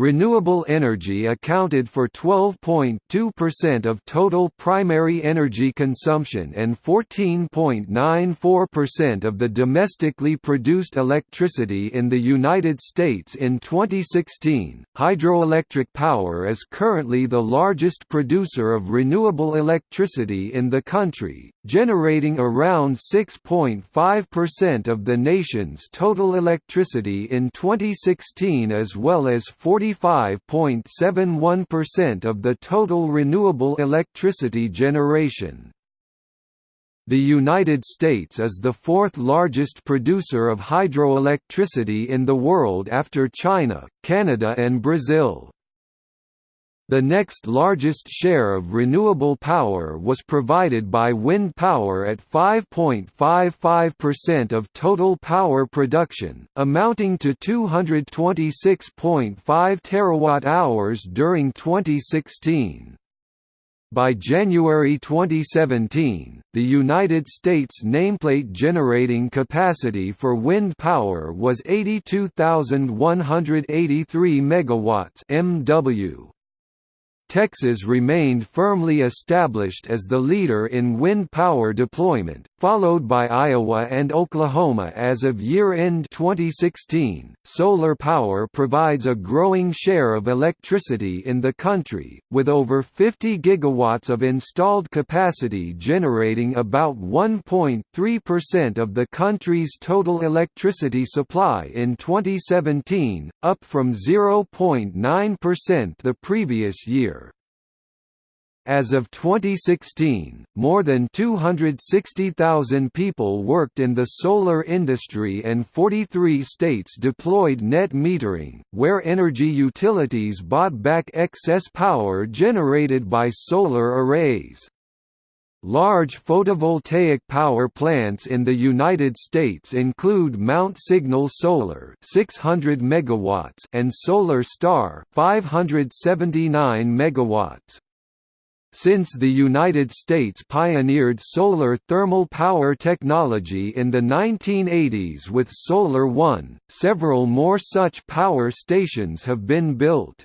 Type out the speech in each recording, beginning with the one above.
Renewable energy accounted for 12.2% of total primary energy consumption and 14.94% of the domestically produced electricity in the United States in 2016. Hydroelectric power is currently the largest producer of renewable electricity in the country, generating around 6.5% of the nation's total electricity in 2016 as well as 45.71% of the total renewable electricity generation. The United States is the fourth largest producer of hydroelectricity in the world after China, Canada and Brazil. The next largest share of renewable power was provided by wind power at 5.55% of total power production, amounting to 226.5 terawatt-hours during 2016. By January 2017, the United States nameplate generating capacity for wind power was 82,183 megawatts (MW). Texas remained firmly established as the leader in wind power deployment, followed by Iowa and Oklahoma as of year-end 2016. Solar power provides a growing share of electricity in the country, with over 50 gigawatts of installed capacity generating about 1.3% of the country's total electricity supply in 2017, up from 0.9% the previous year. As of 2016, more than 260,000 people worked in the solar industry and 43 states deployed net metering, where energy utilities bought back excess power generated by solar arrays. Large photovoltaic power plants in the United States include Mount Signal Solar 600 megawatts and Solar Star 579 megawatts. Since the United States pioneered solar thermal power technology in the 1980s with Solar One, several more such power stations have been built.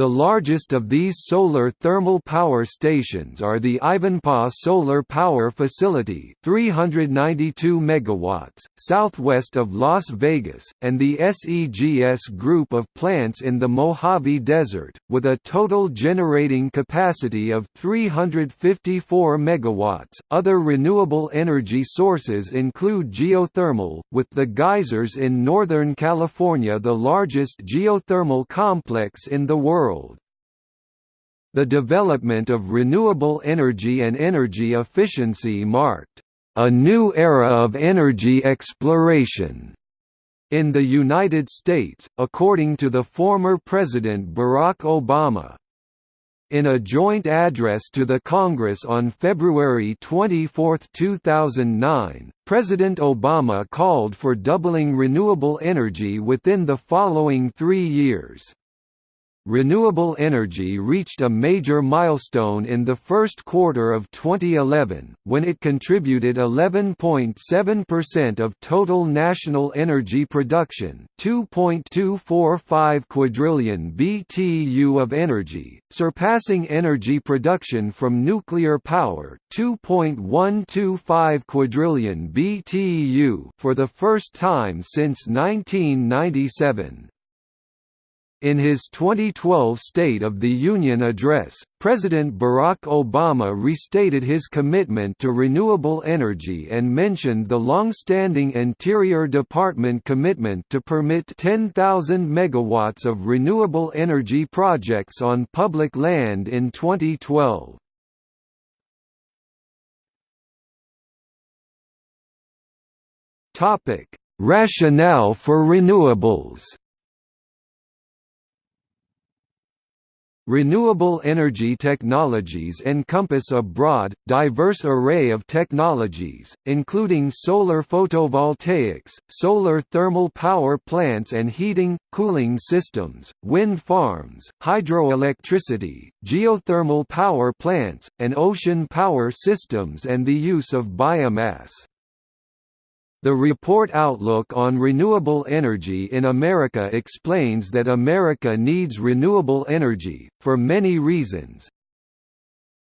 The largest of these solar thermal power stations are the Ivanpah Solar Power Facility 392 megawatts, southwest of Las Vegas, and the SEGS group of plants in the Mojave Desert, with a total generating capacity of 354 megawatts. Other renewable energy sources include geothermal, with the geysers in Northern California the largest geothermal complex in the world world. The development of renewable energy and energy efficiency marked a new era of energy exploration in the United States, according to the former President Barack Obama. In a joint address to the Congress on February 24, 2009, President Obama called for doubling renewable energy within the following three years. Renewable energy reached a major milestone in the first quarter of 2011, when it contributed 11.7% of total national energy production 2.245 quadrillion BTU of energy, surpassing energy production from nuclear power 2.125 quadrillion BTU for the first time since 1997. In his 2012 State of the Union address, President Barack Obama restated his commitment to renewable energy and mentioned the long-standing Interior Department commitment to permit 10,000 megawatts of renewable energy projects on public land in 2012. Rationale for renewables Renewable energy technologies encompass a broad, diverse array of technologies, including solar photovoltaics, solar thermal power plants and heating, cooling systems, wind farms, hydroelectricity, geothermal power plants, and ocean power systems and the use of biomass. The report Outlook on Renewable Energy in America explains that America needs renewable energy, for many reasons.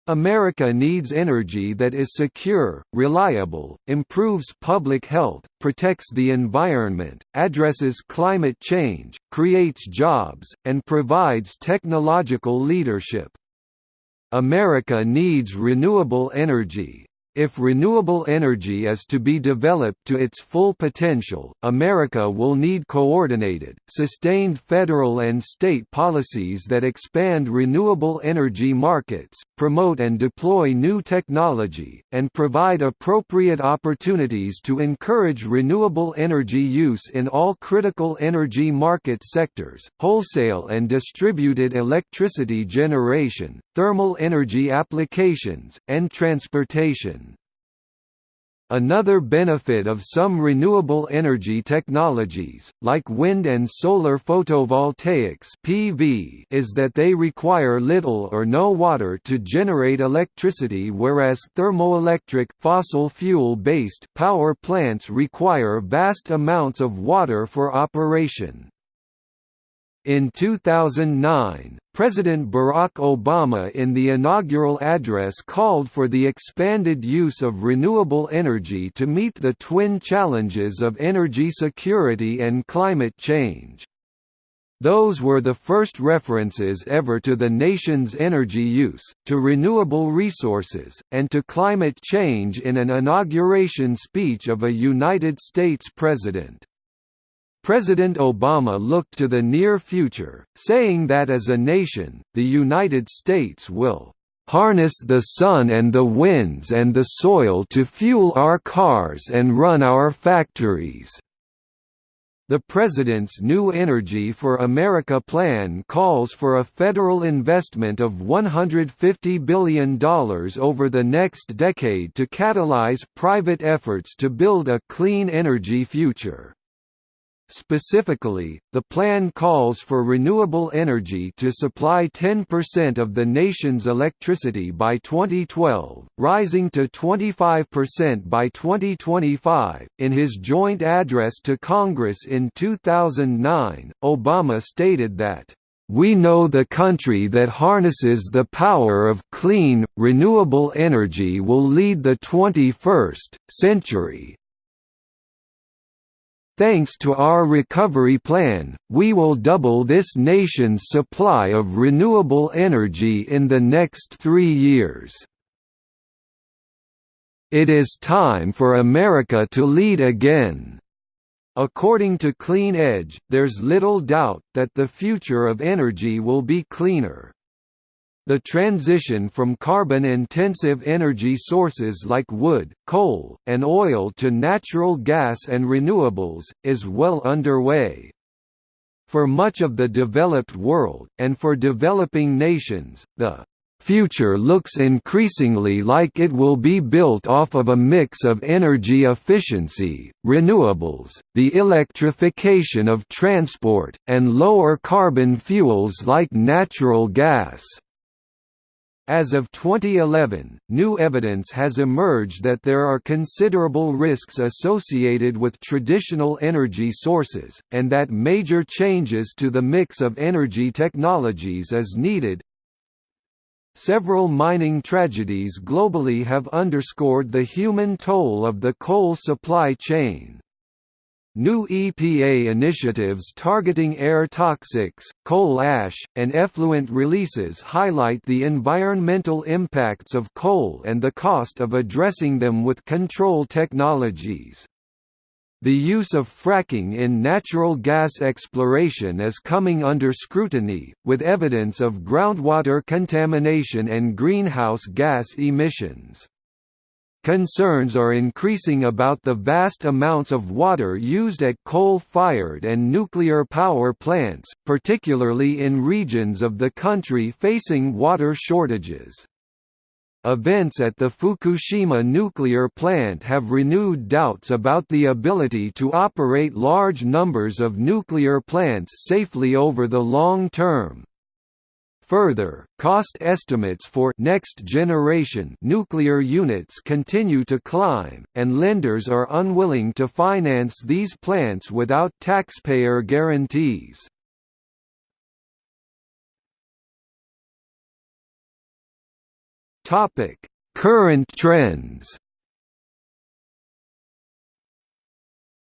America needs energy that is secure, reliable, improves public health, protects the environment, addresses climate change, creates jobs, and provides technological leadership. America needs renewable energy. If renewable energy is to be developed to its full potential, America will need coordinated, sustained federal and state policies that expand renewable energy markets, promote and deploy new technology, and provide appropriate opportunities to encourage renewable energy use in all critical energy market sectors, wholesale and distributed electricity generation, thermal energy applications, and transportation. Another benefit of some renewable energy technologies, like wind and solar photovoltaics (PV), is that they require little or no water to generate electricity whereas thermoelectric fossil fuel-based power plants require vast amounts of water for operation. In 2009, President Barack Obama in the inaugural address called for the expanded use of renewable energy to meet the twin challenges of energy security and climate change. Those were the first references ever to the nation's energy use, to renewable resources, and to climate change in an inauguration speech of a United States president. President Obama looked to the near future, saying that as a nation, the United States will harness the sun and the winds and the soil to fuel our cars and run our factories." The President's New Energy for America plan calls for a federal investment of $150 billion over the next decade to catalyze private efforts to build a clean energy future. Specifically, the plan calls for renewable energy to supply 10% of the nation's electricity by 2012, rising to 25% by 2025. In his joint address to Congress in 2009, Obama stated that we know the country that harnesses the power of clean, renewable energy will lead the 21st century, Thanks to our recovery plan, we will double this nation's supply of renewable energy in the next three years. It is time for America to lead again. According to Clean Edge, there's little doubt that the future of energy will be cleaner. The transition from carbon-intensive energy sources like wood, coal, and oil to natural gas and renewables, is well underway. For much of the developed world, and for developing nations, the future looks increasingly like it will be built off of a mix of energy efficiency, renewables, the electrification of transport, and lower carbon fuels like natural gas. As of 2011, new evidence has emerged that there are considerable risks associated with traditional energy sources, and that major changes to the mix of energy technologies is needed. Several mining tragedies globally have underscored the human toll of the coal supply chain. New EPA initiatives targeting air toxics, coal ash, and effluent releases highlight the environmental impacts of coal and the cost of addressing them with control technologies. The use of fracking in natural gas exploration is coming under scrutiny, with evidence of groundwater contamination and greenhouse gas emissions. Concerns are increasing about the vast amounts of water used at coal-fired and nuclear power plants, particularly in regions of the country facing water shortages. Events at the Fukushima nuclear plant have renewed doubts about the ability to operate large numbers of nuclear plants safely over the long term. Further, cost estimates for next-generation nuclear units continue to climb, and lenders are unwilling to finance these plants without taxpayer guarantees. Current trends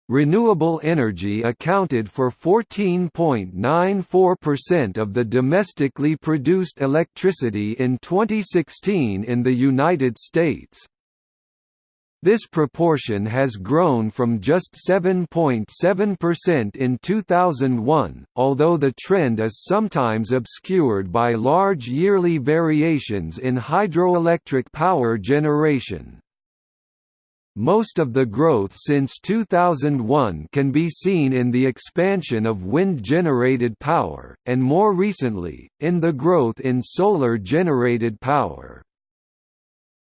Renewable energy accounted for 14.94% of the domestically produced electricity in 2016 in the United States. This proportion has grown from just 7.7% in 2001, although the trend is sometimes obscured by large yearly variations in hydroelectric power generation. Most of the growth since 2001 can be seen in the expansion of wind-generated power, and more recently, in the growth in solar-generated power.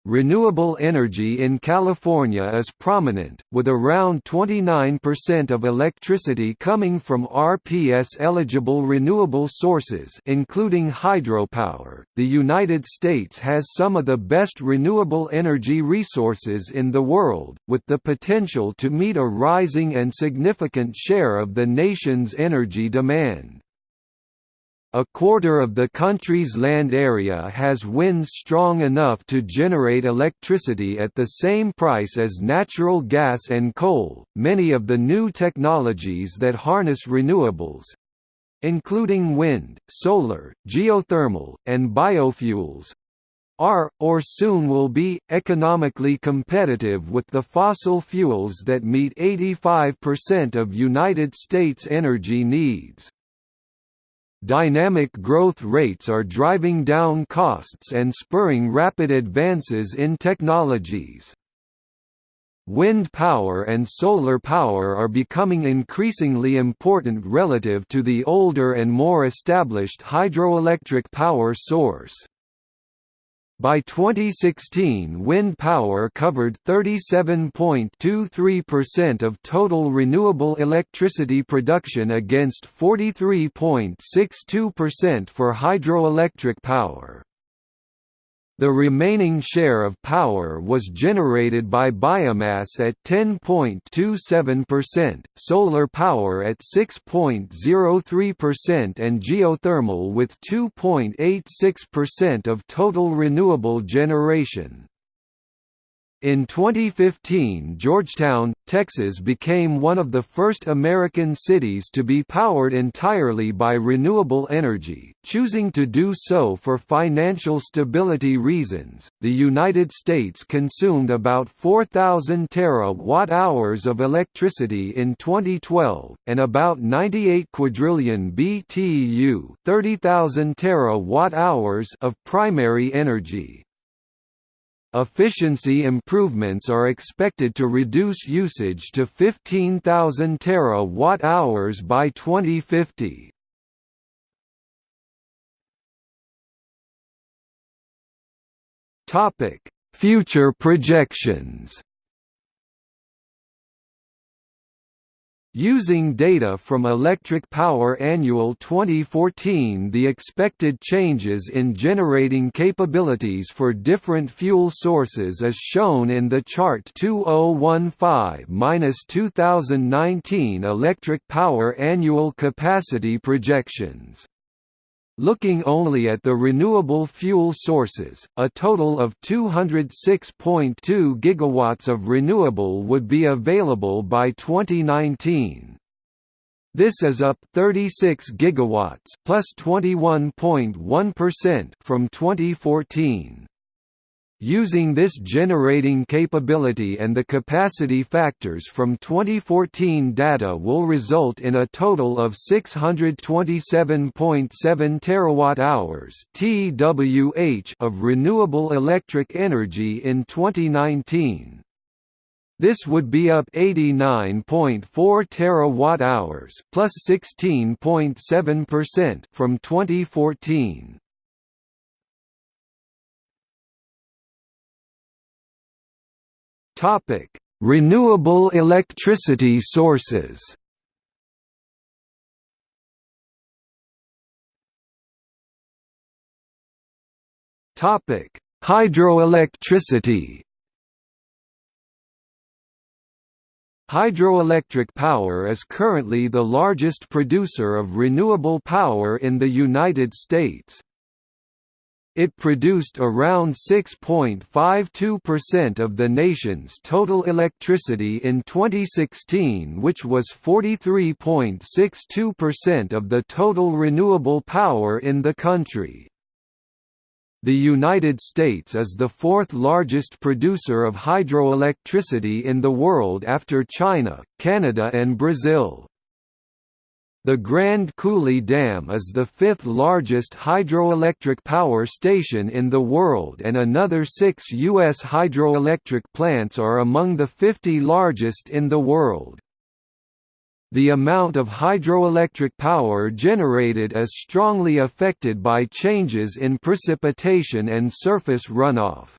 Renewable energy in California is prominent, with around 29% of electricity coming from RPS-eligible renewable sources including hydropower. The United States has some of the best renewable energy resources in the world, with the potential to meet a rising and significant share of the nation's energy demand. A quarter of the country's land area has winds strong enough to generate electricity at the same price as natural gas and coal. Many of the new technologies that harness renewables including wind, solar, geothermal, and biofuels are, or soon will be, economically competitive with the fossil fuels that meet 85% of United States energy needs. Dynamic growth rates are driving down costs and spurring rapid advances in technologies. Wind power and solar power are becoming increasingly important relative to the older and more established hydroelectric power source. By 2016 wind power covered 37.23% of total renewable electricity production against 43.62% for hydroelectric power. The remaining share of power was generated by biomass at 10.27%, solar power at 6.03% and geothermal with 2.86% of total renewable generation. In 2015 Georgetown, Texas became one of the first American cities to be powered entirely by renewable energy, choosing to do so for financial stability reasons. The United States consumed about 4,000 terawatt-hours of electricity in 2012, and about 98 quadrillion BTU, 30,000 terawatt-hours of primary energy. Efficiency improvements are expected to reduce usage to 15,000 terawatt-hours by 2050. Topic: Future projections. Using data from Electric Power Annual 2014 the expected changes in generating capabilities for different fuel sources is shown in the chart 2015–2019 Electric Power Annual Capacity Projections. Looking only at the renewable fuel sources, a total of 206.2 gigawatts of renewable would be available by 2019. This is up 36 gigawatts plus 21.1 from 2014. Using this generating capability and the capacity factors from 2014 data will result in a total of 627.7 terawatt-hours (TWh) of renewable electric energy in 2019. This would be up 89.4 terawatt-hours plus 16.7% from 2014. Topic: Renewable electricity sources. Topic: Hydroelectricity. Hydroelectric power is currently the largest producer of renewable power in the United States. It produced around 6.52% of the nation's total electricity in 2016 which was 43.62% of the total renewable power in the country. The United States is the fourth largest producer of hydroelectricity in the world after China, Canada and Brazil. The Grand Coulee Dam is the fifth largest hydroelectric power station in the world and another six U.S. hydroelectric plants are among the 50 largest in the world. The amount of hydroelectric power generated is strongly affected by changes in precipitation and surface runoff.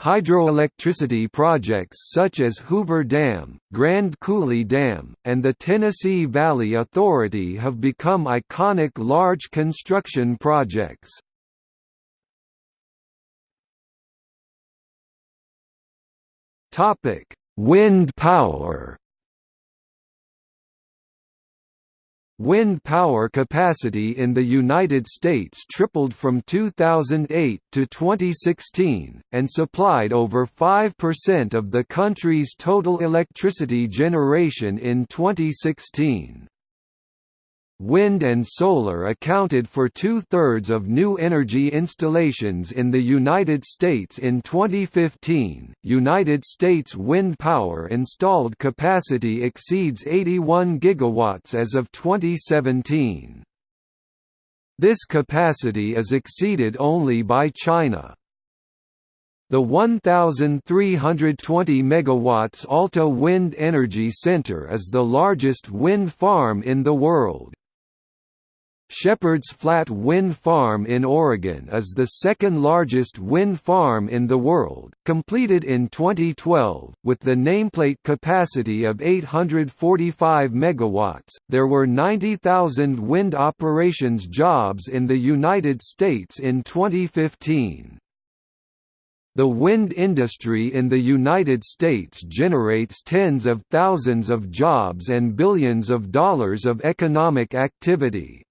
Hydroelectricity projects such as Hoover Dam, Grand Coulee Dam, and the Tennessee Valley Authority have become iconic large construction projects. Wind power Wind power capacity in the United States tripled from 2008 to 2016, and supplied over 5% of the country's total electricity generation in 2016. Wind and solar accounted for two-thirds of new energy installations in the United States in 2015. United States wind power installed capacity exceeds 81 gigawatts as of 2017. This capacity is exceeded only by China. The 1,320 MW Alta Wind Energy Center is the largest wind farm in the world. Shepherds Flat Wind Farm in Oregon is the second largest wind farm in the world, completed in 2012, with the nameplate capacity of 845 MW. There were 90,000 wind operations jobs in the United States in 2015. The wind industry in the United States generates tens of thousands of jobs and billions of dollars of economic activity.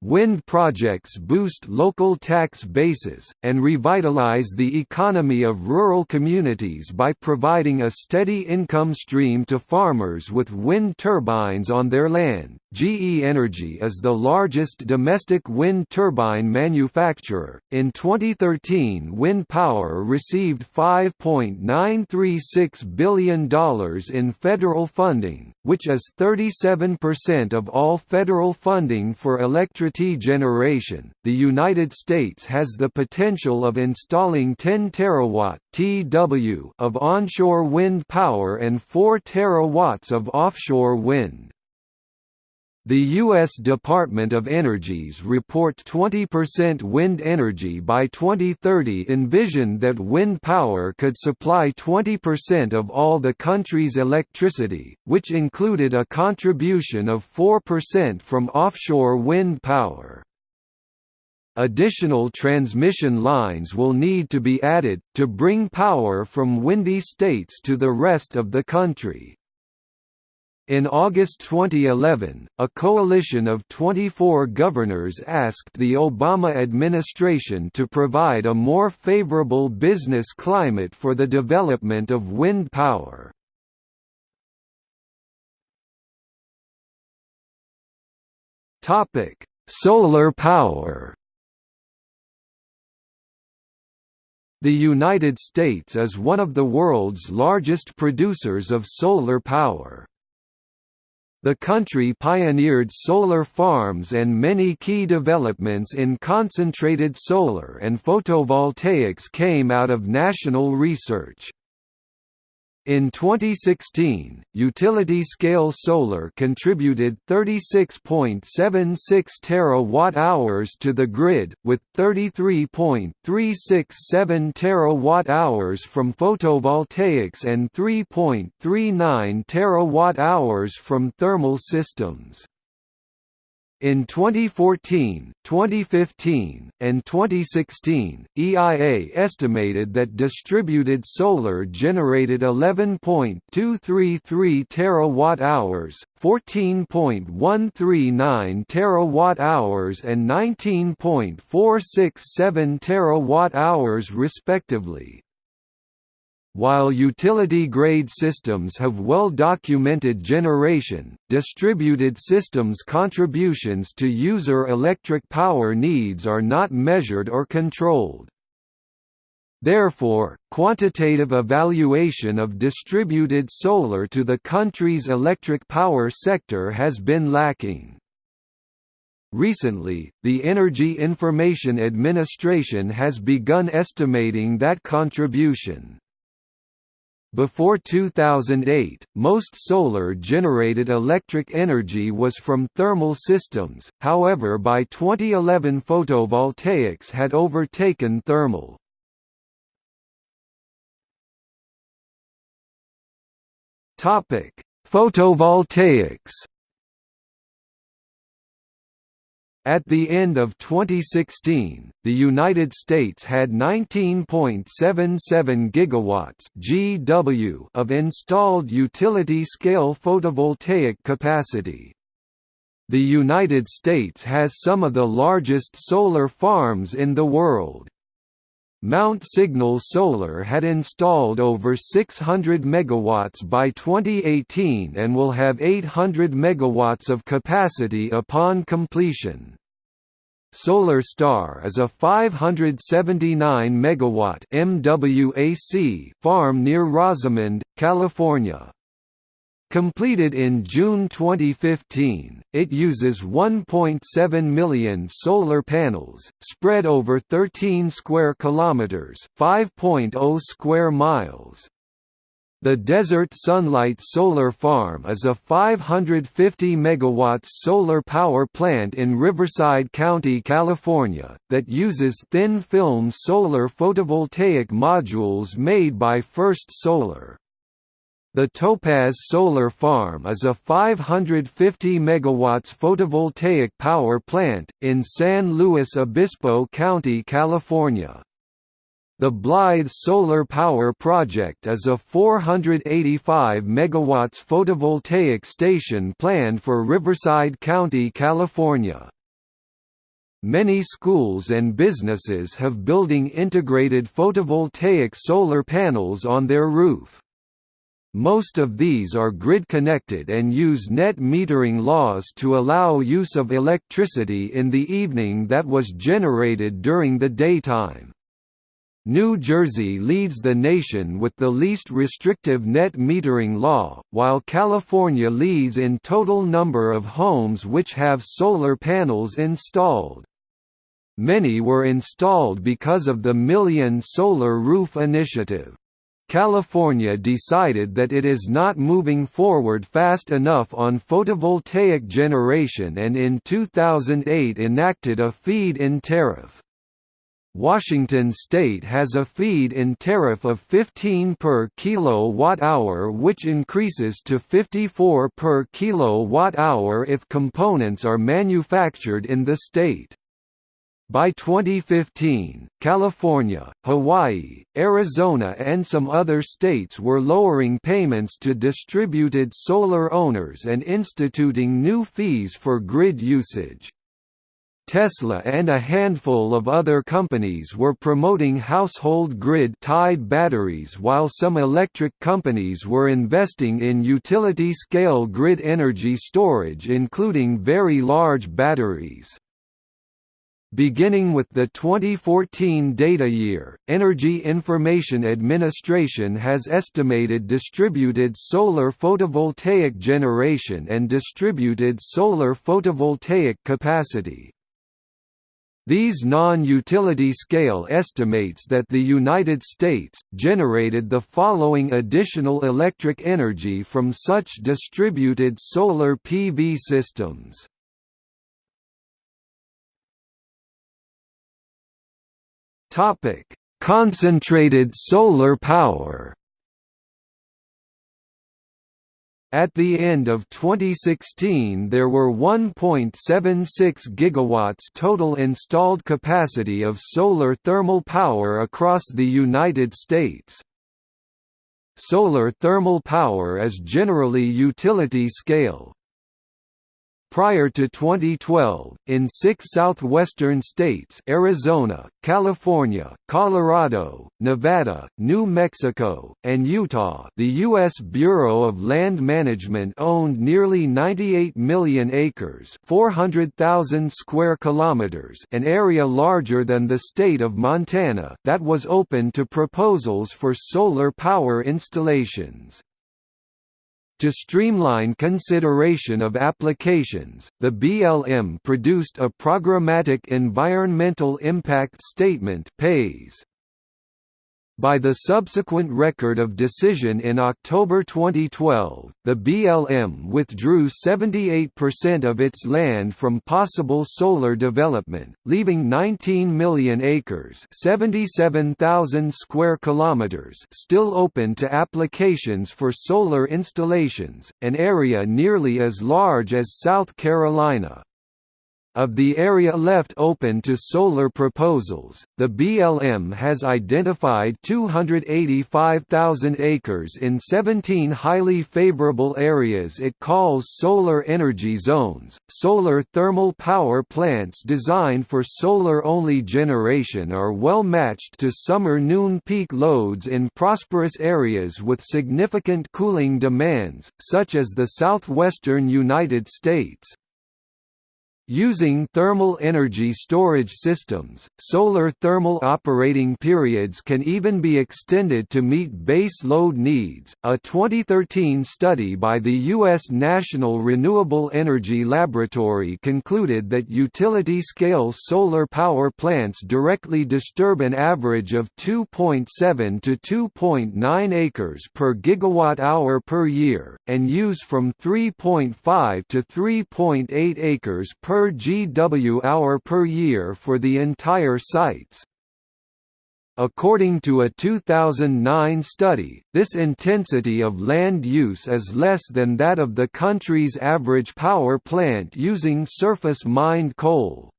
Wind projects boost local tax bases, and revitalize the economy of rural communities by providing a steady income stream to farmers with wind turbines on their land. GE Energy is the largest domestic wind turbine manufacturer. In 2013, wind power received $5.936 billion in federal funding, which is 37% of all federal funding for electricity generation. The United States has the potential of installing 10 terawatt (TW) of onshore wind power and 4 terawatts of offshore wind. The U.S. Department of Energy's report 20% wind energy by 2030 envisioned that wind power could supply 20% of all the country's electricity, which included a contribution of 4% from offshore wind power. Additional transmission lines will need to be added, to bring power from windy states to the rest of the country. In August 2011, a coalition of 24 governors asked the Obama administration to provide a more favorable business climate for the development of wind power. Solar power The United States is one of the world's largest producers of solar power. The country pioneered solar farms and many key developments in concentrated solar and photovoltaics came out of national research. In 2016, utility-scale solar contributed 36.76 terawatt-hours to the grid, with 33.367 terawatt-hours from photovoltaics and 3.39 terawatt-hours from thermal systems. In 2014, 2015, and 2016, EIA estimated that distributed solar generated 11.233 terawatt-hours, 14.139 terawatt-hours and 19.467 terawatt-hours respectively. While utility-grade systems have well-documented generation, distributed systems contributions to user electric power needs are not measured or controlled. Therefore, quantitative evaluation of distributed solar to the country's electric power sector has been lacking. Recently, the Energy Information Administration has begun estimating that contribution. Before 2008, most solar-generated electric energy was from thermal systems, however by 2011 photovoltaics had overtaken thermal. Photovoltaics At the end of 2016, the United States had 19.77 gigawatts (GW) of installed utility-scale photovoltaic capacity. The United States has some of the largest solar farms in the world. Mount Signal Solar had installed over 600 megawatts by 2018 and will have 800 megawatts of capacity upon completion. Solar Star is a 579 megawatt farm near Rosamond, California. Completed in June 2015, it uses 1.7 million solar panels, spread over 13 square kilometers, 5.0 square miles. The Desert Sunlight Solar Farm is a 550 MW solar power plant in Riverside County, California, that uses thin-film solar photovoltaic modules made by First Solar. The Topaz Solar Farm is a 550 MW photovoltaic power plant, in San Luis Obispo County, California. The Blythe Solar Power Project is a 485 MW photovoltaic station planned for Riverside County, California. Many schools and businesses have building integrated photovoltaic solar panels on their roof. Most of these are grid-connected and use net metering laws to allow use of electricity in the evening that was generated during the daytime. New Jersey leads the nation with the least restrictive net metering law, while California leads in total number of homes which have solar panels installed. Many were installed because of the Million Solar Roof Initiative. California decided that it is not moving forward fast enough on photovoltaic generation and in 2008 enacted a feed-in tariff. Washington state has a feed-in tariff of 15 per kilowatt-hour which increases to 54 per kilowatt-hour if components are manufactured in the state. By 2015, California, Hawaii, Arizona and some other states were lowering payments to distributed solar owners and instituting new fees for grid usage. Tesla and a handful of other companies were promoting household grid-tied batteries while some electric companies were investing in utility-scale grid energy storage including very large batteries. Beginning with the 2014 data year, Energy Information Administration has estimated distributed solar photovoltaic generation and distributed solar photovoltaic capacity. These non-utility scale estimates that the United States, generated the following additional electric energy from such distributed solar PV systems. Concentrated solar power. At the end of 2016 there were 1.76 gigawatts total installed capacity of solar thermal power across the United States. Solar thermal power is generally utility scale, Prior to 2012, in six southwestern states Arizona, California, Colorado, Nevada, New Mexico, and Utah the U.S. Bureau of Land Management owned nearly 98 million acres 400,000 square kilometers an area larger than the state of Montana that was open to proposals for solar power installations. To streamline consideration of applications, the BLM produced a Programmatic Environmental Impact Statement PES. By the subsequent record of decision in October 2012, the BLM withdrew 78% of its land from possible solar development, leaving 19 million acres (77,000 square kilometers) still open to applications for solar installations, an area nearly as large as South Carolina. Of the area left open to solar proposals, the BLM has identified 285,000 acres in 17 highly favorable areas it calls solar energy zones. Solar thermal power plants designed for solar only generation are well matched to summer noon peak loads in prosperous areas with significant cooling demands, such as the southwestern United States. Using thermal energy storage systems, solar thermal operating periods can even be extended to meet base load needs. A 2013 study by the U.S. National Renewable Energy Laboratory concluded that utility scale solar power plants directly disturb an average of 2.7 to 2.9 acres per gigawatt hour per year, and use from 3.5 to 3.8 acres per per GW-hour per year for the entire sites. According to a 2009 study, this intensity of land use is less than that of the country's average power plant using surface mined coal.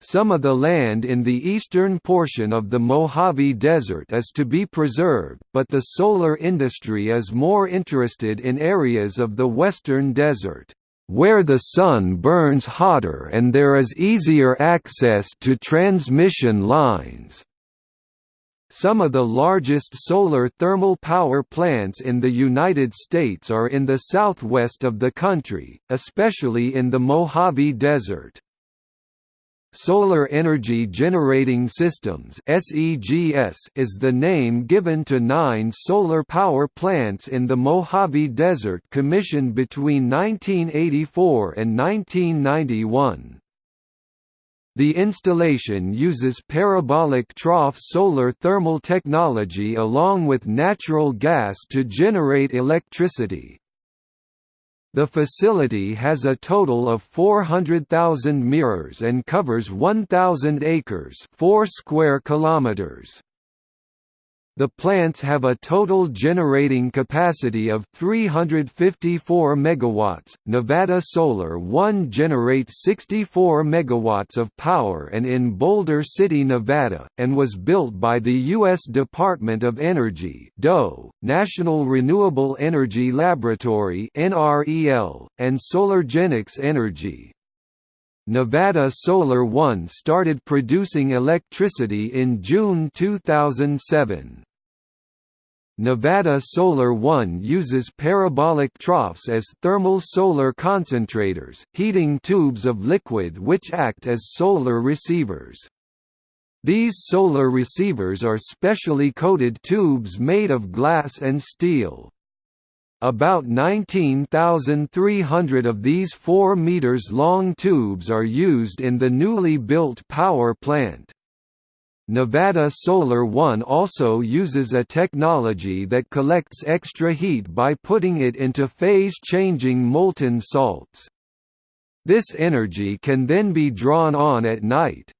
Some of the land in the eastern portion of the Mojave Desert is to be preserved, but the solar industry is more interested in areas of the western desert where the sun burns hotter and there is easier access to transmission lines. Some of the largest solar thermal power plants in the United States are in the southwest of the country, especially in the Mojave Desert. Solar Energy Generating Systems is the name given to nine solar power plants in the Mojave Desert commissioned between 1984 and 1991. The installation uses parabolic trough solar thermal technology along with natural gas to generate electricity. The facility has a total of 400,000 mirrors and covers 1,000 acres 4 square kilometers. The plants have a total generating capacity of 354 megawatts. Nevada Solar 1 generates 64 megawatts of power and in Boulder City, Nevada, and was built by the U.S. Department of Energy (DOE), National Renewable Energy Laboratory (NREL), and SolarGenix Energy. Nevada Solar One started producing electricity in June 2007. Nevada Solar One uses parabolic troughs as thermal solar concentrators, heating tubes of liquid which act as solar receivers. These solar receivers are specially coated tubes made of glass and steel. About 19,300 of these 4 meters long tubes are used in the newly built power plant. Nevada Solar One also uses a technology that collects extra heat by putting it into phase-changing molten salts. This energy can then be drawn on at night.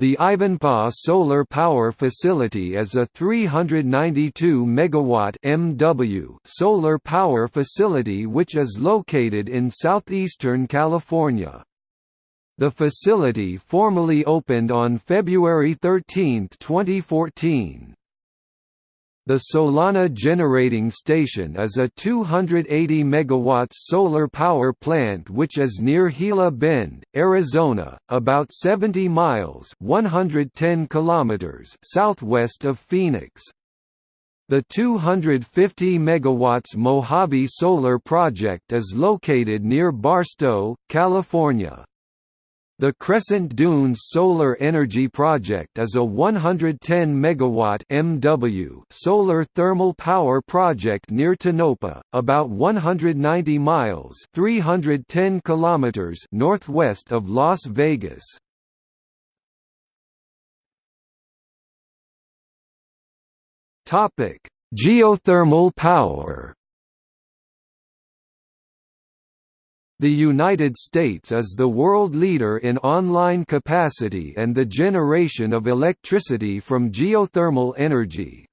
The Ivanpah Solar Power Facility is a 392 megawatt MW solar power facility which is located in southeastern California. The facility formally opened on February 13, 2014. The Solana Generating Station is a 280 MW solar power plant which is near Gila Bend, Arizona, about 70 miles 110 kilometers southwest of Phoenix. The 250 MW Mojave Solar Project is located near Barstow, California. The Crescent Dunes Solar Energy Project is a 110 megawatt MW solar thermal power project near Tonopah, about 190 miles (310 kilometers) northwest of Las Vegas. Topic: Geothermal power. The United States is the world leader in online capacity and the generation of electricity from geothermal energy.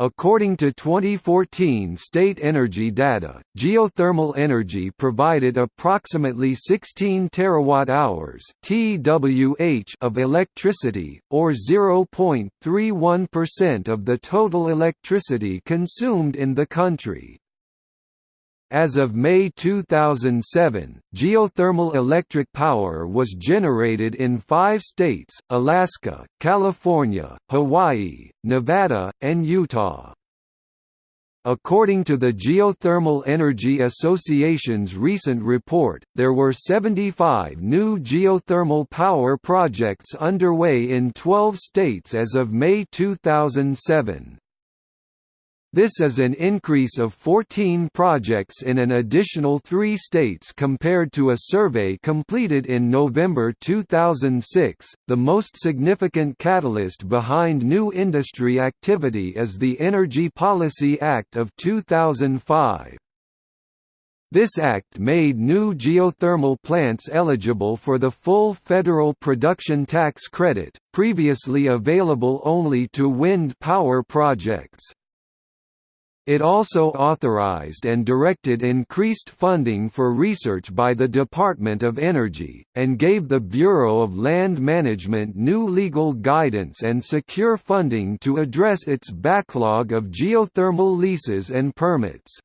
According to 2014 state energy data, geothermal energy provided approximately 16 terawatt-hours (TWh) of electricity, or 0.31% of the total electricity consumed in the country. As of May 2007, geothermal electric power was generated in five states, Alaska, California, Hawaii, Nevada, and Utah. According to the Geothermal Energy Association's recent report, there were 75 new geothermal power projects underway in 12 states as of May 2007. This is an increase of 14 projects in an additional three states compared to a survey completed in November 2006. The most significant catalyst behind new industry activity is the Energy Policy Act of 2005. This act made new geothermal plants eligible for the full federal production tax credit, previously available only to wind power projects. It also authorized and directed increased funding for research by the Department of Energy, and gave the Bureau of Land Management new legal guidance and secure funding to address its backlog of geothermal leases and permits.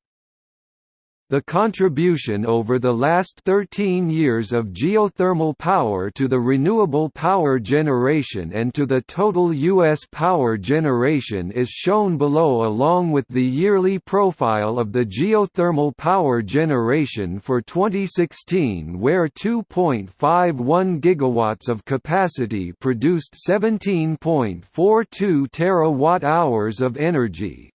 The contribution over the last 13 years of geothermal power to the renewable power generation and to the total U.S. power generation is shown below along with the yearly profile of the geothermal power generation for 2016 where 2.51 gigawatts of capacity produced 17.42 terawatt-hours of energy,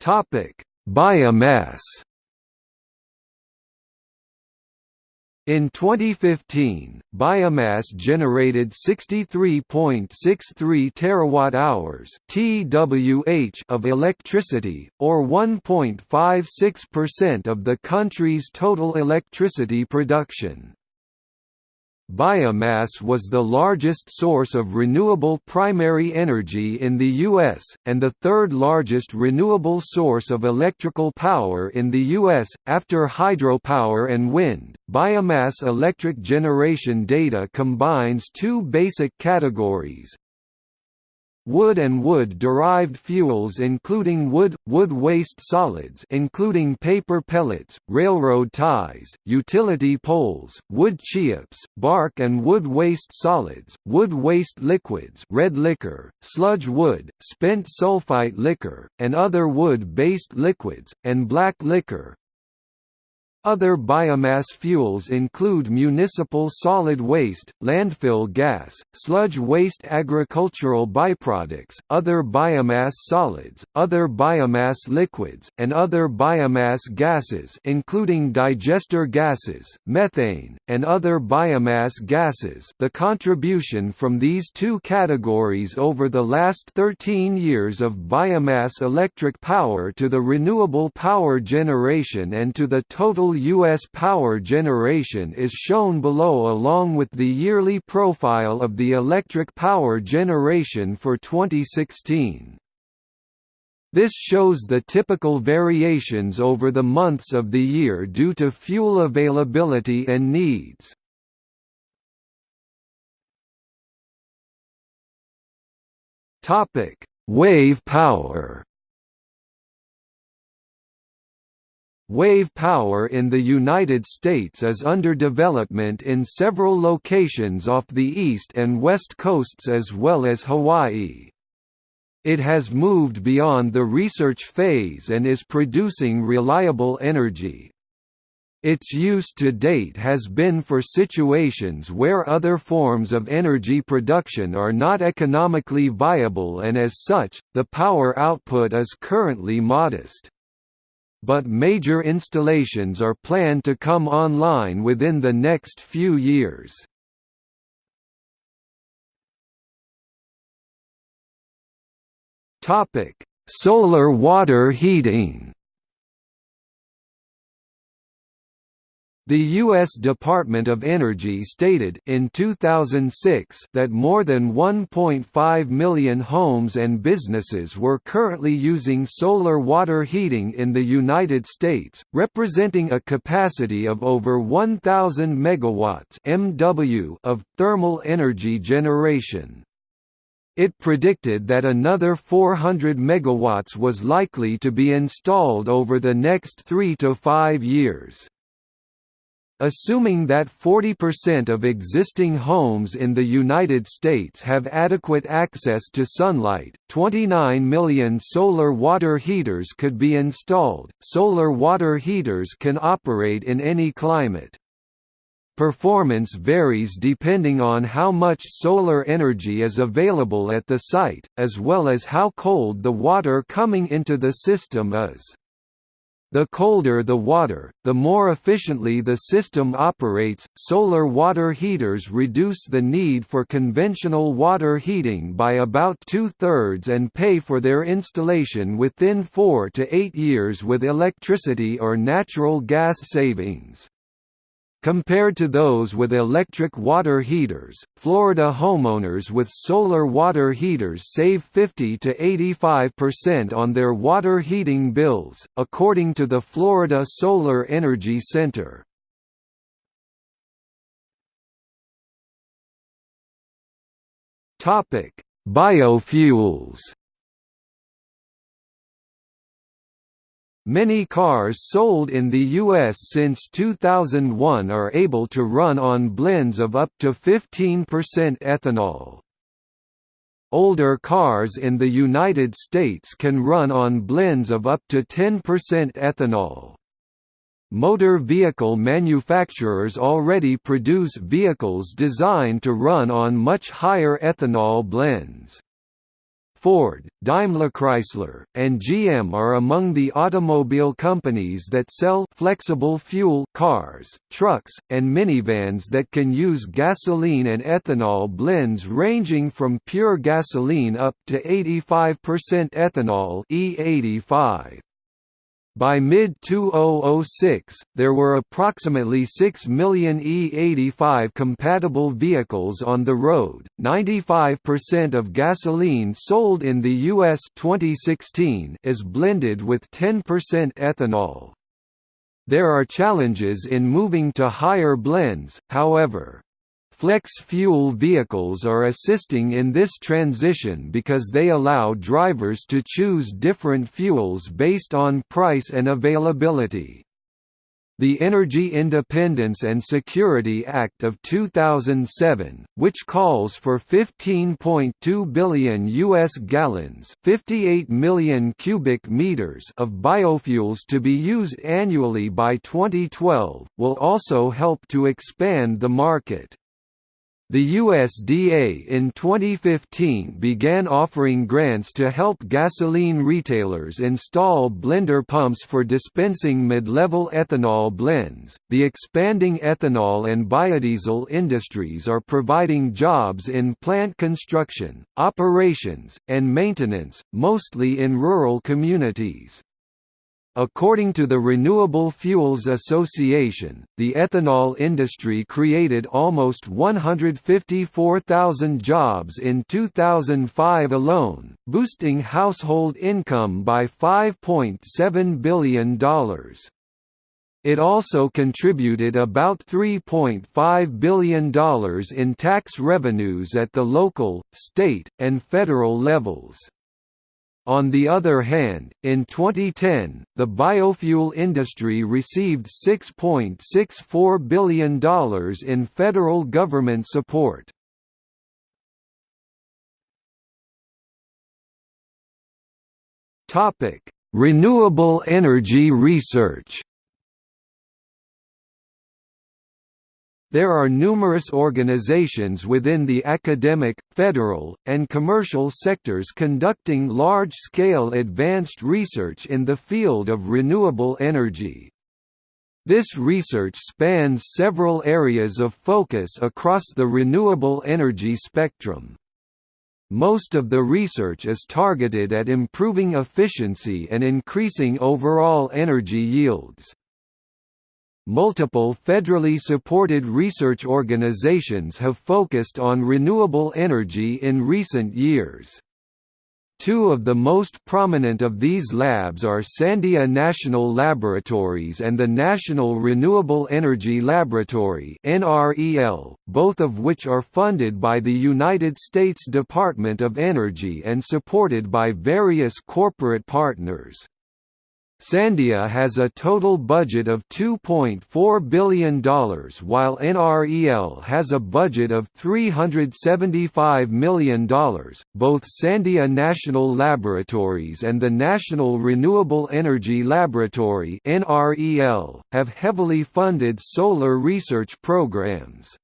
Topic: Biomass. In 2015, biomass generated 63.63 terawatt-hours (TWh) of electricity, or 1.56% of the country's total electricity production. Biomass was the largest source of renewable primary energy in the U.S., and the third largest renewable source of electrical power in the U.S., after hydropower and wind. Biomass electric generation data combines two basic categories Wood and wood-derived fuels including wood, wood waste solids including paper pellets, railroad ties, utility poles, wood chips, bark and wood waste solids, wood waste liquids red liquor, sludge wood, spent sulfite liquor, and other wood-based liquids, and black liquor, other biomass fuels include municipal solid waste, landfill gas, sludge waste agricultural byproducts, other biomass solids, other biomass liquids, and other biomass gases including digester gases, methane, and other biomass gases. The contribution from these two categories over the last 13 years of biomass electric power to the renewable power generation and to the total total U.S. power generation is shown below along with the yearly profile of the electric power generation for 2016. This shows the typical variations over the months of the year due to fuel availability and needs. Wave power Wave power in the United States is under development in several locations off the east and west coasts as well as Hawaii. It has moved beyond the research phase and is producing reliable energy. Its use to date has been for situations where other forms of energy production are not economically viable and as such, the power output is currently modest but major installations are planned to come online within the next few years. Solar water heating The U.S. Department of Energy stated in 2006 that more than 1.5 million homes and businesses were currently using solar water heating in the United States, representing a capacity of over 1,000 megawatts (MW) of thermal energy generation. It predicted that another 400 megawatts was likely to be installed over the next 3 to 5 years. Assuming that 40% of existing homes in the United States have adequate access to sunlight, 29 million solar water heaters could be installed. Solar water heaters can operate in any climate. Performance varies depending on how much solar energy is available at the site, as well as how cold the water coming into the system is. The colder the water, the more efficiently the system operates. Solar water heaters reduce the need for conventional water heating by about two thirds and pay for their installation within four to eight years with electricity or natural gas savings. Compared to those with electric water heaters, Florida homeowners with solar water heaters save 50 to 85% on their water heating bills, according to the Florida Solar Energy Center. Biofuels Many cars sold in the U.S. since 2001 are able to run on blends of up to 15% ethanol. Older cars in the United States can run on blends of up to 10% ethanol. Motor vehicle manufacturers already produce vehicles designed to run on much higher ethanol blends. Ford, Daimler-Chrysler, and GM are among the automobile companies that sell flexible fuel cars, trucks, and minivans that can use gasoline and ethanol blends ranging from pure gasoline up to 85% ethanol E85. By mid-2006, there were approximately 6 million E85 compatible vehicles on the road. 95% of gasoline sold in the US 2016 is blended with 10% ethanol. There are challenges in moving to higher blends, however. Flex fuel vehicles are assisting in this transition because they allow drivers to choose different fuels based on price and availability. The Energy Independence and Security Act of 2007, which calls for 15.2 billion US gallons, 58 million cubic meters of biofuels to be used annually by 2012, will also help to expand the market. The USDA in 2015 began offering grants to help gasoline retailers install blender pumps for dispensing mid-level ethanol blends. The expanding ethanol and biodiesel industries are providing jobs in plant construction, operations, and maintenance, mostly in rural communities. According to the Renewable Fuels Association, the ethanol industry created almost 154,000 jobs in 2005 alone, boosting household income by $5.7 billion. It also contributed about $3.5 billion in tax revenues at the local, state, and federal levels. On the other hand, in 2010, the biofuel industry received $6.64 billion in federal government support. Renewable energy research There are numerous organizations within the academic, federal, and commercial sectors conducting large-scale advanced research in the field of renewable energy. This research spans several areas of focus across the renewable energy spectrum. Most of the research is targeted at improving efficiency and increasing overall energy yields. Multiple federally supported research organizations have focused on renewable energy in recent years. Two of the most prominent of these labs are Sandia National Laboratories and the National Renewable Energy Laboratory both of which are funded by the United States Department of Energy and supported by various corporate partners. Sandia has a total budget of $2.4 billion while NREL has a budget of $375 million. Both Sandia National Laboratories and the National Renewable Energy Laboratory (NREL) have heavily funded solar research programs.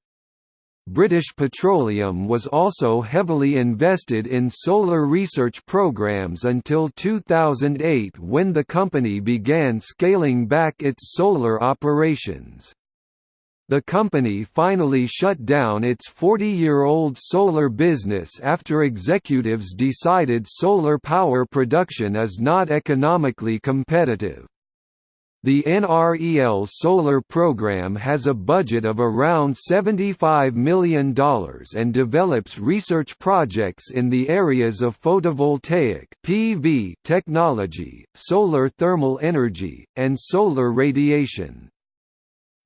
British Petroleum was also heavily invested in solar research programs until 2008 when the company began scaling back its solar operations. The company finally shut down its 40-year-old solar business after executives decided solar power production is not economically competitive. The NREL solar program has a budget of around $75 million and develops research projects in the areas of photovoltaic PV technology, solar thermal energy, and solar radiation.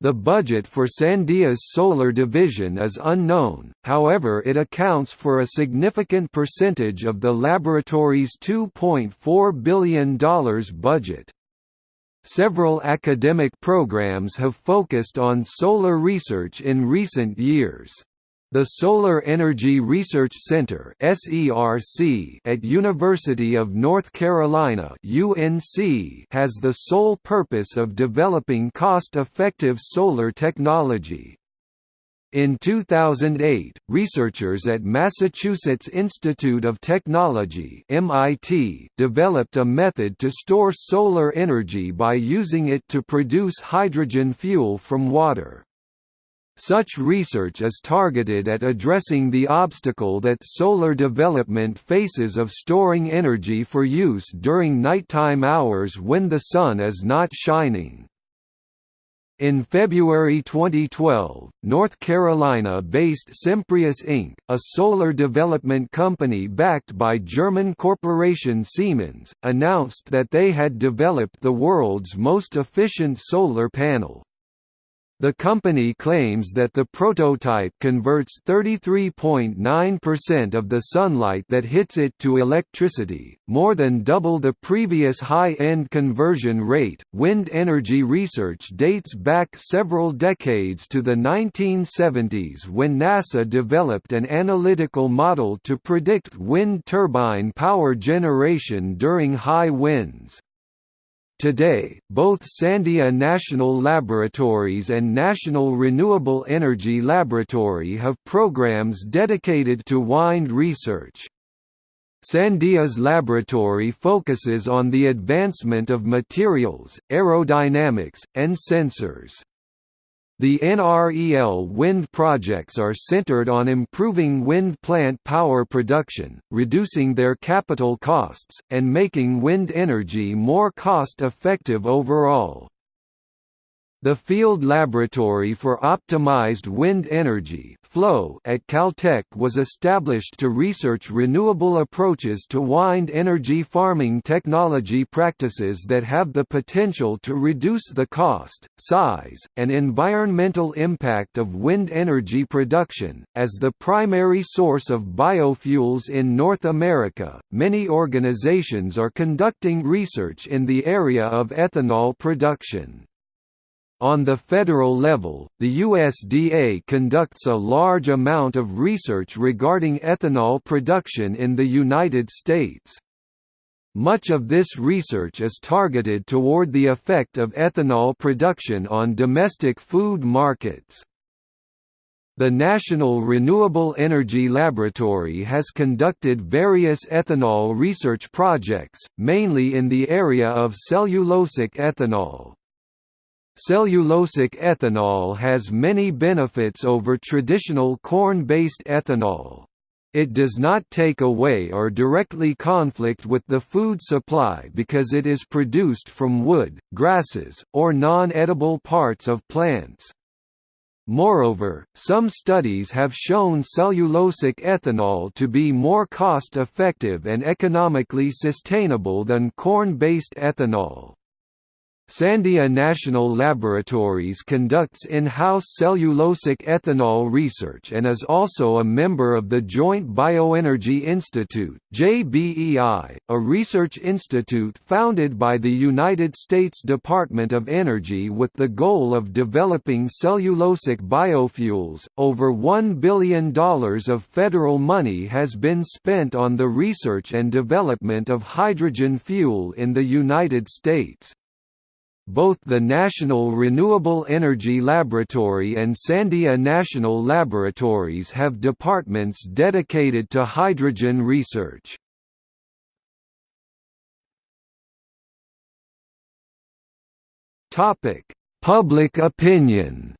The budget for Sandia's solar division is unknown, however it accounts for a significant percentage of the laboratory's $2.4 billion budget. Several academic programs have focused on solar research in recent years. The Solar Energy Research Center at University of North Carolina UNC has the sole purpose of developing cost-effective solar technology. In 2008, researchers at Massachusetts Institute of Technology (MIT) developed a method to store solar energy by using it to produce hydrogen fuel from water. Such research is targeted at addressing the obstacle that solar development faces of storing energy for use during nighttime hours when the sun is not shining. In February 2012, North Carolina-based Semprius Inc., a solar development company backed by German corporation Siemens, announced that they had developed the world's most efficient solar panel. The company claims that the prototype converts 33.9% of the sunlight that hits it to electricity, more than double the previous high-end conversion rate. Wind energy research dates back several decades to the 1970s when NASA developed an analytical model to predict wind turbine power generation during high winds. Today, both Sandia National Laboratories and National Renewable Energy Laboratory have programs dedicated to wind research. Sandia's laboratory focuses on the advancement of materials, aerodynamics, and sensors. The NREL wind projects are centered on improving wind plant power production, reducing their capital costs, and making wind energy more cost-effective overall. The Field Laboratory for Optimized Wind Energy at Caltech was established to research renewable approaches to wind energy farming technology practices that have the potential to reduce the cost, size, and environmental impact of wind energy production. As the primary source of biofuels in North America, many organizations are conducting research in the area of ethanol production. On the federal level, the USDA conducts a large amount of research regarding ethanol production in the United States. Much of this research is targeted toward the effect of ethanol production on domestic food markets. The National Renewable Energy Laboratory has conducted various ethanol research projects, mainly in the area of cellulosic ethanol. Cellulosic ethanol has many benefits over traditional corn-based ethanol. It does not take away or directly conflict with the food supply because it is produced from wood, grasses, or non-edible parts of plants. Moreover, some studies have shown cellulosic ethanol to be more cost-effective and economically sustainable than corn-based ethanol. Sandia National Laboratories conducts in-house cellulosic ethanol research and is also a member of the Joint Bioenergy Institute JBEI, a research institute founded by the United States Department of Energy with the goal of developing cellulosic biofuels. Over $1 billion of federal money has been spent on the research and development of hydrogen fuel in the United States. Both the National Renewable Energy Laboratory and Sandia National Laboratories have departments dedicated to hydrogen research. Public opinion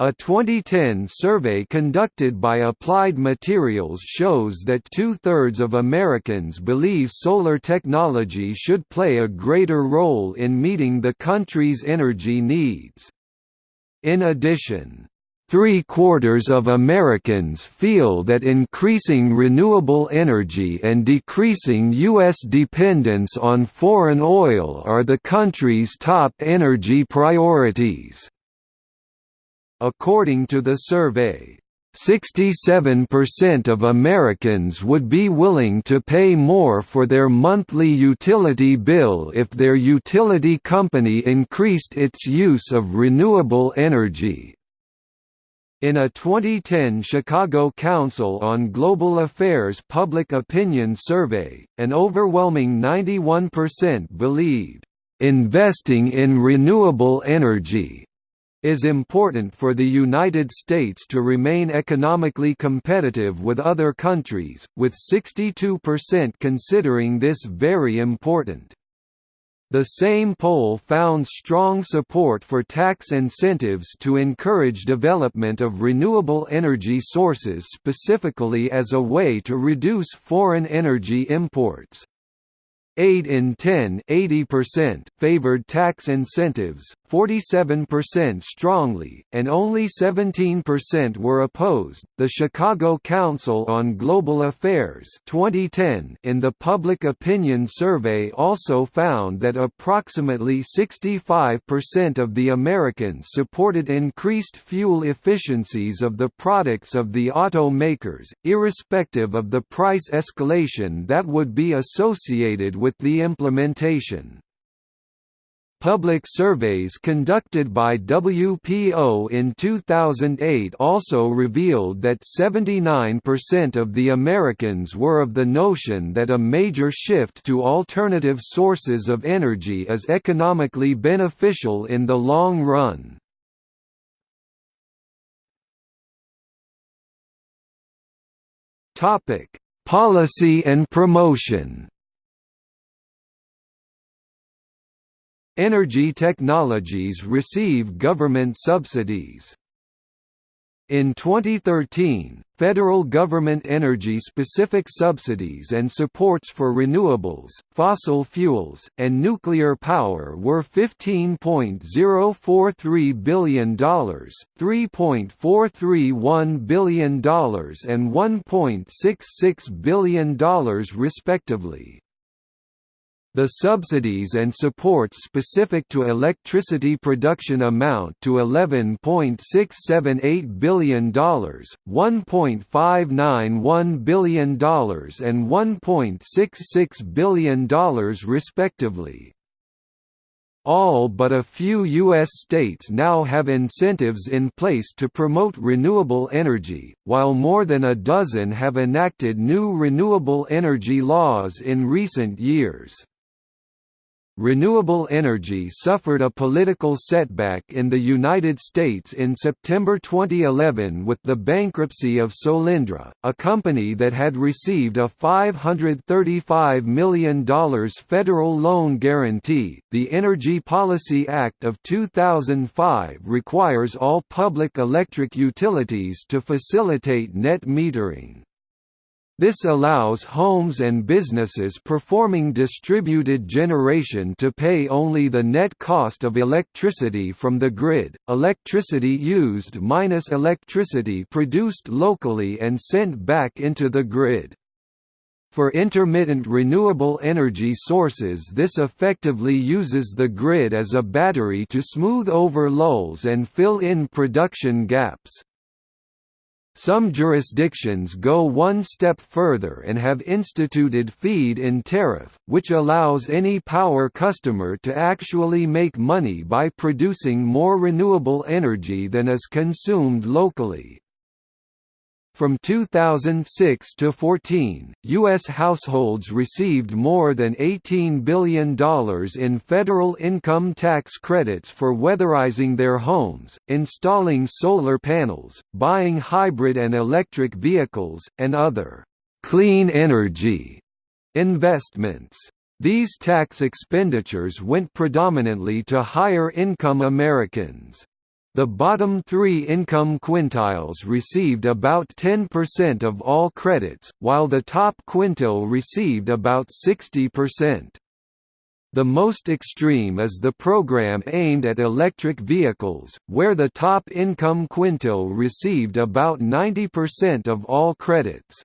A 2010 survey conducted by Applied Materials shows that two-thirds of Americans believe solar technology should play a greater role in meeting the country's energy needs. In addition, Three-quarters of Americans feel that increasing renewable energy and decreasing U.S. dependence on foreign oil are the country's top energy priorities. According to the survey, 67% of Americans would be willing to pay more for their monthly utility bill if their utility company increased its use of renewable energy. In a 2010 Chicago Council on Global Affairs public opinion survey, an overwhelming 91% believed, "...investing in renewable energy is important for the United States to remain economically competitive with other countries, with 62% considering this very important. The same poll found strong support for tax incentives to encourage development of renewable energy sources specifically as a way to reduce foreign energy imports. 8 in 10 80% favored tax incentives, 47% strongly, and only 17% were opposed. The Chicago Council on Global Affairs 2010 in the Public Opinion Survey also found that approximately 65% of the Americans supported increased fuel efficiencies of the products of the automakers, irrespective of the price escalation that would be associated with the implementation. Public surveys conducted by WPO in 2008 also revealed that 79% of the Americans were of the notion that a major shift to alternative sources of energy is economically beneficial in the long run. Policy and promotion Energy technologies receive government subsidies. In 2013, federal government energy-specific subsidies and supports for renewables, fossil fuels, and nuclear power were $15.043 billion, $3.431 billion and $1.66 billion respectively. The subsidies and supports specific to electricity production amount to $11.678 billion, $1.591 billion and $1.66 billion respectively. All but a few U.S. states now have incentives in place to promote renewable energy, while more than a dozen have enacted new renewable energy laws in recent years. Renewable energy suffered a political setback in the United States in September 2011 with the bankruptcy of Solyndra, a company that had received a $535 million federal loan guarantee. The Energy Policy Act of 2005 requires all public electric utilities to facilitate net metering. This allows homes and businesses performing distributed generation to pay only the net cost of electricity from the grid, electricity used minus electricity produced locally and sent back into the grid. For intermittent renewable energy sources this effectively uses the grid as a battery to smooth over lulls and fill in production gaps. Some jurisdictions go one step further and have instituted feed-in tariff, which allows any power customer to actually make money by producing more renewable energy than is consumed locally. From 2006 to 14, U.S. households received more than $18 billion in federal income tax credits for weatherizing their homes, installing solar panels, buying hybrid and electric vehicles, and other «clean energy» investments. These tax expenditures went predominantly to higher-income Americans. The bottom three income quintiles received about 10% of all credits, while the top quintile received about 60%. The most extreme is the program aimed at electric vehicles, where the top income quintile received about 90% of all credits.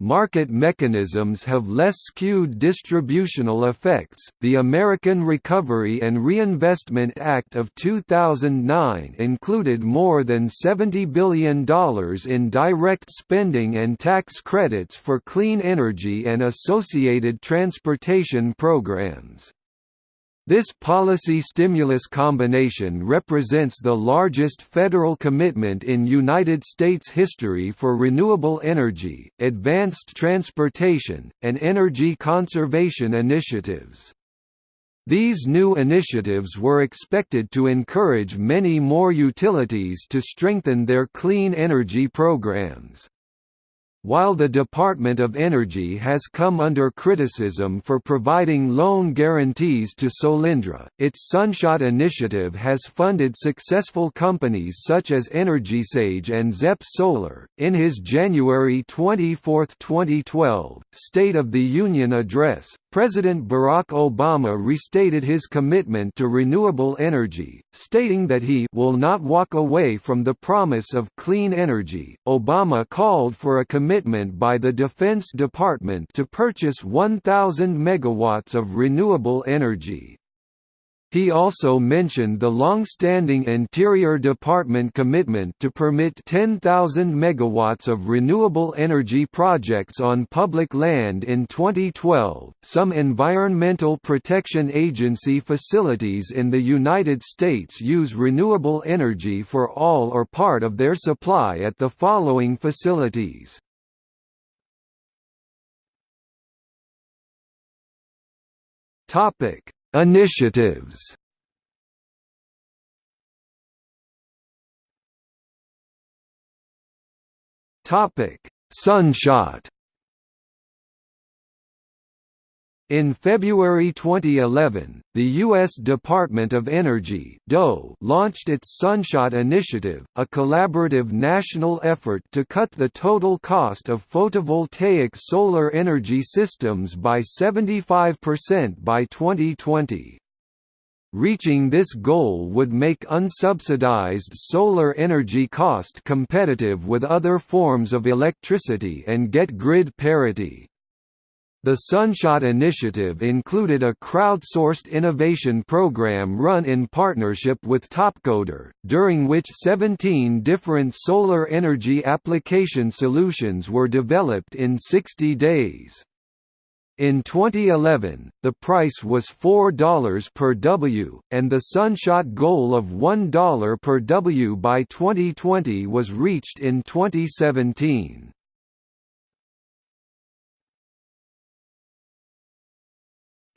Market mechanisms have less skewed distributional effects. The American Recovery and Reinvestment Act of 2009 included more than $70 billion in direct spending and tax credits for clean energy and associated transportation programs. This policy stimulus combination represents the largest federal commitment in United States history for renewable energy, advanced transportation, and energy conservation initiatives. These new initiatives were expected to encourage many more utilities to strengthen their clean energy programs. While the Department of Energy has come under criticism for providing loan guarantees to Solyndra, its Sunshot initiative has funded successful companies such as EnergySage and ZEP Solar. In his January 24, 2012, State of the Union address, President Barack Obama restated his commitment to renewable energy, stating that he will not walk away from the promise of clean energy. Obama called for a commitment by the Defense Department to purchase 1,000 megawatts of renewable energy. He also mentioned the long-standing Interior Department commitment to permit 10,000 megawatts of renewable energy projects on public land in 2012. Some Environmental Protection Agency facilities in the United States use renewable energy for all or part of their supply at the following facilities. Topic. Initiatives. Topic: Sunshot In February 2011, the U.S. Department of Energy DOE launched its Sunshot Initiative, a collaborative national effort to cut the total cost of photovoltaic solar energy systems by 75% by 2020. Reaching this goal would make unsubsidized solar energy cost competitive with other forms of electricity and get grid parity. The Sunshot initiative included a crowdsourced innovation program run in partnership with Topcoder, during which 17 different solar energy application solutions were developed in 60 days. In 2011, the price was $4 per W, and the Sunshot goal of $1 per W by 2020 was reached in 2017.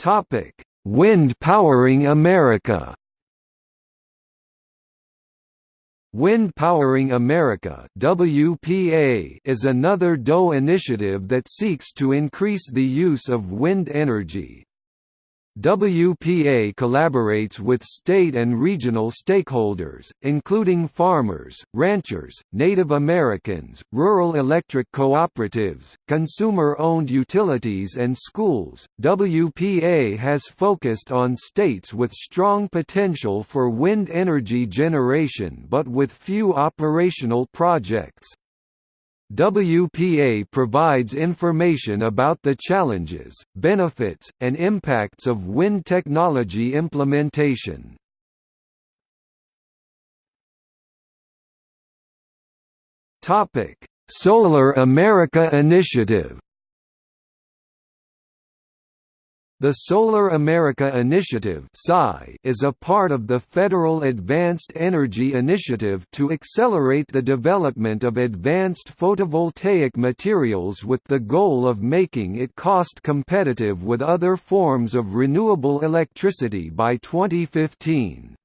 Topic: Wind Powering America. Wind Powering America (WPA) is another DOE initiative that seeks to increase the use of wind energy. WPA collaborates with state and regional stakeholders, including farmers, ranchers, Native Americans, rural electric cooperatives, consumer owned utilities, and schools. WPA has focused on states with strong potential for wind energy generation but with few operational projects. WPA provides information about the challenges, benefits, and impacts of wind technology implementation. Solar America Initiative The Solar America Initiative is a part of the Federal Advanced Energy Initiative to accelerate the development of advanced photovoltaic materials with the goal of making it cost competitive with other forms of renewable electricity by 2015.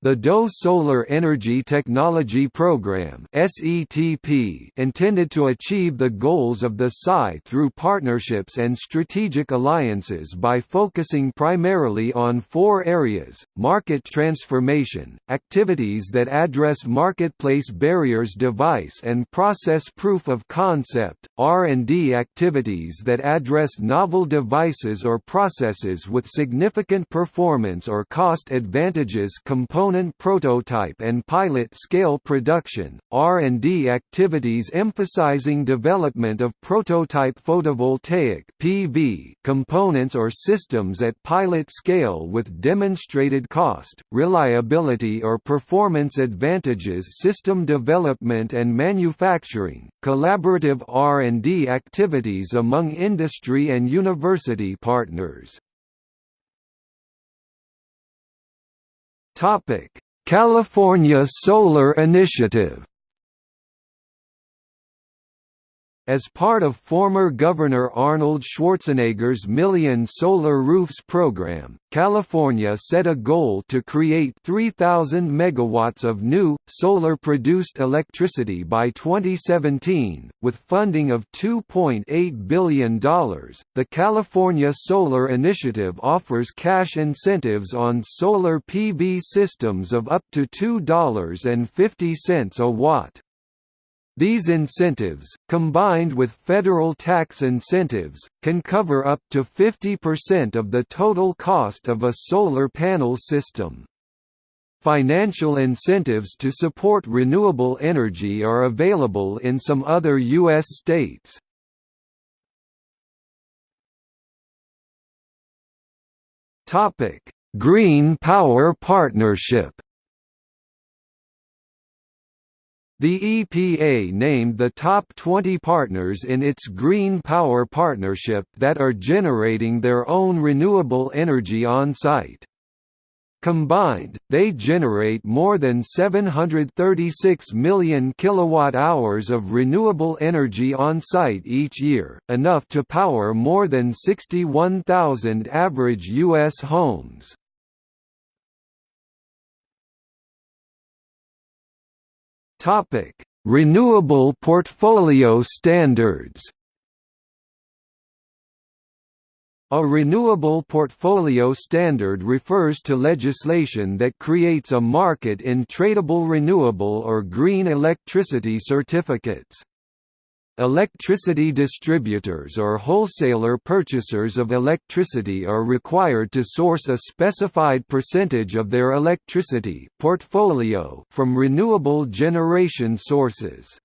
The DOE Solar Energy Technology Program intended to achieve the goals of the SI through partnerships and strategic alliances by focusing primarily on four areas: market transformation, activities that address marketplace barriers, device and process proof of concept, R&D activities that address novel devices or processes with significant performance or cost advantages, components component prototype and pilot-scale production, R&D activities emphasizing development of prototype photovoltaic PV components or systems at pilot scale with demonstrated cost, reliability or performance advantages system development and manufacturing, collaborative R&D activities among industry and university partners. California Solar Initiative As part of former Governor Arnold Schwarzenegger's Million Solar Roofs program, California set a goal to create 3,000 megawatts of new, solar-produced electricity by 2017, with funding of $2.8 billion. The California Solar Initiative offers cash incentives on solar PV systems of up to $2.50 a watt. These incentives, combined with federal tax incentives, can cover up to 50% of the total cost of a solar panel system. Financial incentives to support renewable energy are available in some other U.S. states. Green Power Partnership The EPA named the top 20 partners in its Green Power Partnership that are generating their own renewable energy on-site. Combined, they generate more than 736 million kilowatt-hours of renewable energy on-site each year, enough to power more than 61,000 average U.S. homes. Topic: Renewable portfolio standards. A renewable portfolio standard refers to legislation that creates a market in tradable renewable or green electricity certificates. Electricity distributors or wholesaler purchasers of electricity are required to source a specified percentage of their electricity portfolio from renewable generation sources.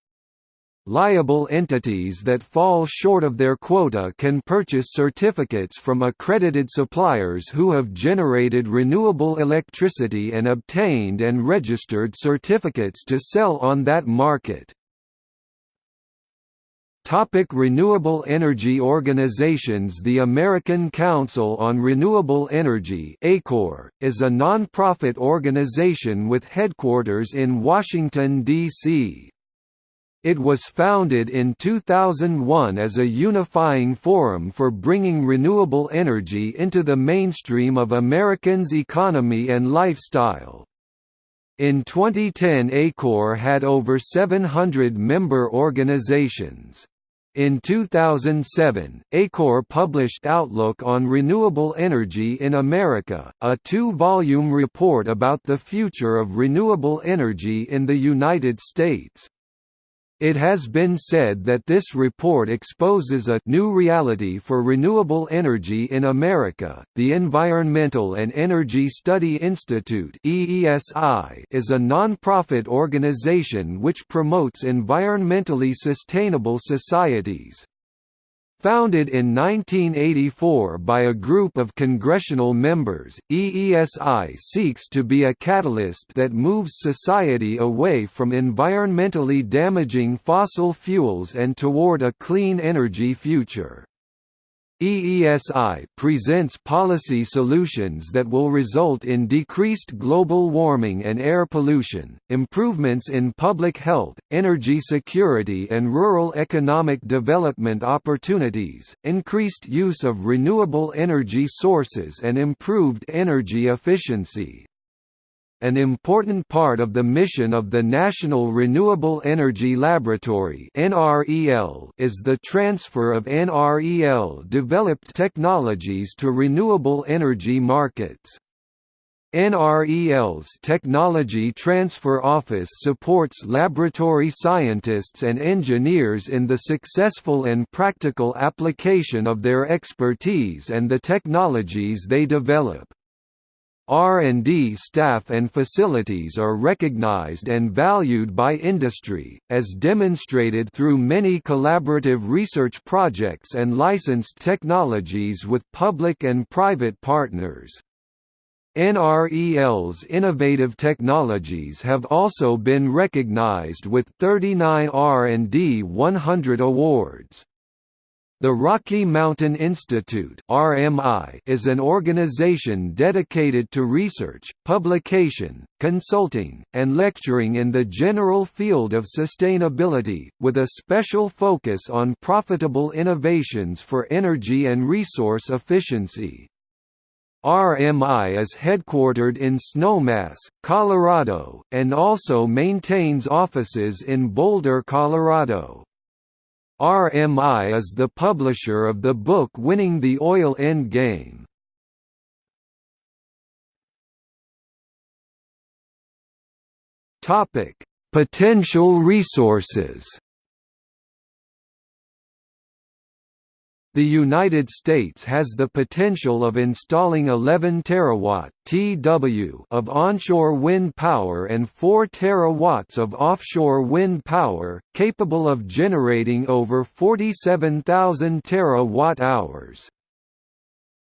Liable entities that fall short of their quota can purchase certificates from accredited suppliers who have generated renewable electricity and obtained and registered certificates to sell on that market. Topic renewable energy organizations The American Council on Renewable Energy ACORE, is a non-profit organization with headquarters in Washington, D.C. It was founded in 2001 as a unifying forum for bringing renewable energy into the mainstream of Americans' economy and lifestyle. In 2010 ACORE had over 700 member organizations. In 2007, ACORE published Outlook on Renewable Energy in America, a two-volume report about the future of renewable energy in the United States. It has been said that this report exposes a new reality for renewable energy in America. The Environmental and Energy Study Institute (EESI) is a non-profit organization which promotes environmentally sustainable societies. Founded in 1984 by a group of congressional members, EESI seeks to be a catalyst that moves society away from environmentally damaging fossil fuels and toward a clean energy future. EESI presents policy solutions that will result in decreased global warming and air pollution, improvements in public health, energy security and rural economic development opportunities, increased use of renewable energy sources and improved energy efficiency. An important part of the mission of the National Renewable Energy Laboratory is the transfer of NREL-developed technologies to renewable energy markets. NREL's Technology Transfer Office supports laboratory scientists and engineers in the successful and practical application of their expertise and the technologies they develop. R&D staff and facilities are recognized and valued by industry, as demonstrated through many collaborative research projects and licensed technologies with public and private partners. NREL's innovative technologies have also been recognized with 39 R&D 100 awards. The Rocky Mountain Institute (RMI) is an organization dedicated to research, publication, consulting, and lecturing in the general field of sustainability, with a special focus on profitable innovations for energy and resource efficiency. RMI is headquartered in Snowmass, Colorado, and also maintains offices in Boulder, Colorado. RMI is the publisher of the book Winning the Oil End Game. Topic: Potential resources. The United States has the potential of installing 11 terawatt (TW) of onshore wind power and 4 terawatts of offshore wind power, capable of generating over 47,000 terawatt-hours.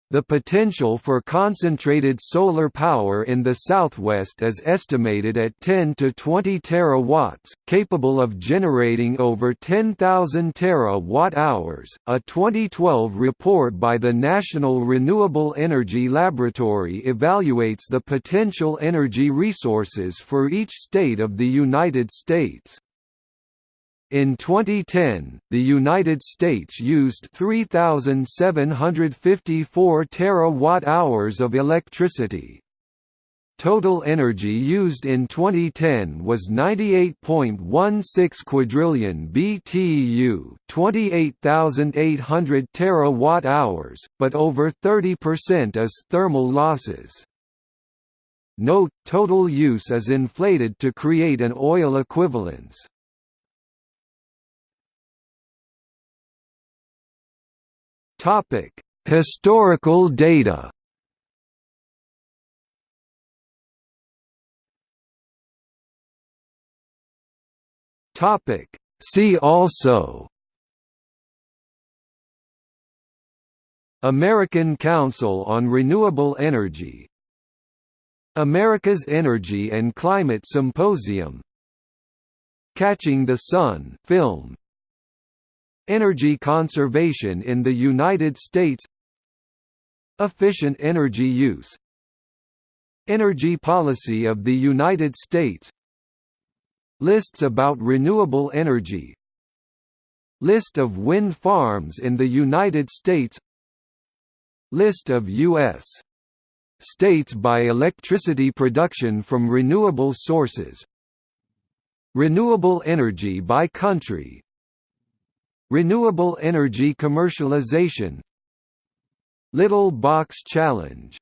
The potential for concentrated solar power in the southwest is estimated at 10 to 20 terawatts, capable of generating over 10,000 terawatt-hours. A 2012 report by the National Renewable Energy Laboratory evaluates the potential energy resources for each state of the United States. In 2010, the United States used 3,754 terawatt-hours of electricity. Total energy used in 2010 was 98.16 quadrillion BTU, 28,800 terawatt-hours, but over 30% is thermal losses. Note, total use is inflated to create an oil equivalence. Topic: Historical data. Topic: See also American Council on Renewable Energy America's Energy and Climate Symposium Catching the Sun film Energy conservation in the United States. Efficient energy use. Energy policy of the United States. Lists about renewable energy. List of wind farms in the United States. List of U.S. states by electricity production from renewable sources. Renewable energy by country Renewable energy commercialization. Little Box Challenge